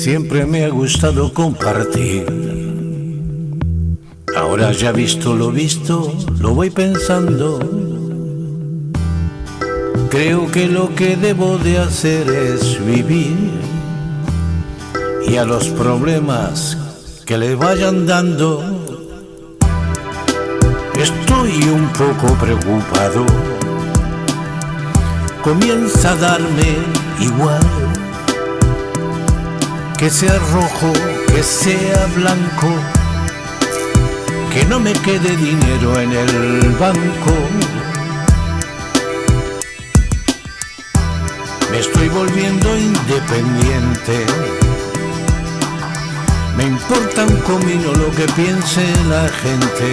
Siempre me ha gustado compartir. Ahora ya visto lo visto, lo voy pensando. Creo que lo que debo de hacer es vivir y a los problemas que le vayan dando. Estoy un poco preocupado. Comienza a darme igual que sea rojo, que sea blanco, que no me quede dinero en el banco. Me estoy volviendo independiente. Me importa un comino lo que piense la gente.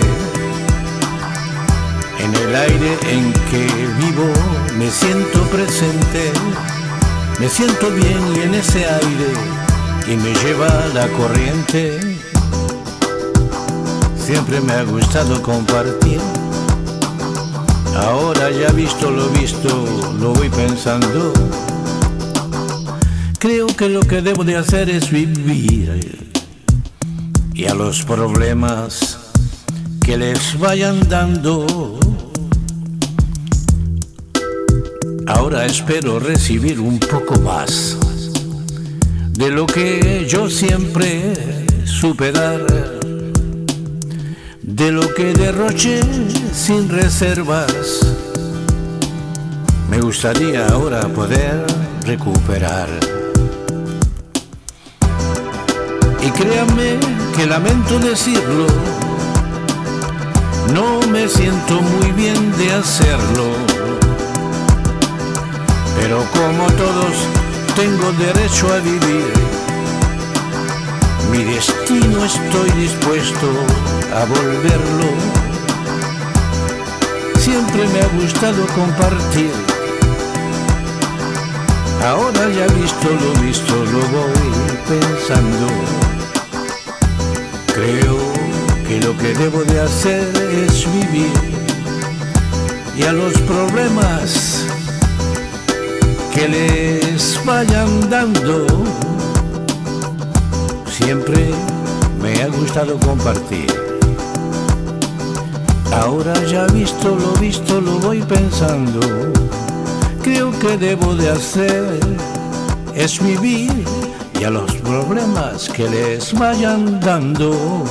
En el aire en que vivo me siento presente. Me siento bien y en ese aire y me lleva la corriente. Siempre me ha gustado compartir. Ahora ya visto lo visto, lo voy pensando. Creo que lo que debo de hacer es vivir y a los problemas que les vayan dando. Ahora espero recibir un poco más de lo que yo siempre supe dar, de lo que derroché sin reservas. Me gustaría ahora poder recuperar. Y créanme que lamento decirlo, no me siento muy bien de hacerlo. Pero como todos tengo derecho a vivir. Mi destino estoy dispuesto a volverlo. Siempre me ha gustado compartir. Ahora ya visto lo visto, lo voy pensando. Creo que lo que debo de hacer es vivir y a los problemas que les vayan dando. Siempre me ha gustado compartir. Ahora ya visto lo visto, lo voy pensando. Creo que debo de hacer es vivir y a los problemas que les vayan dando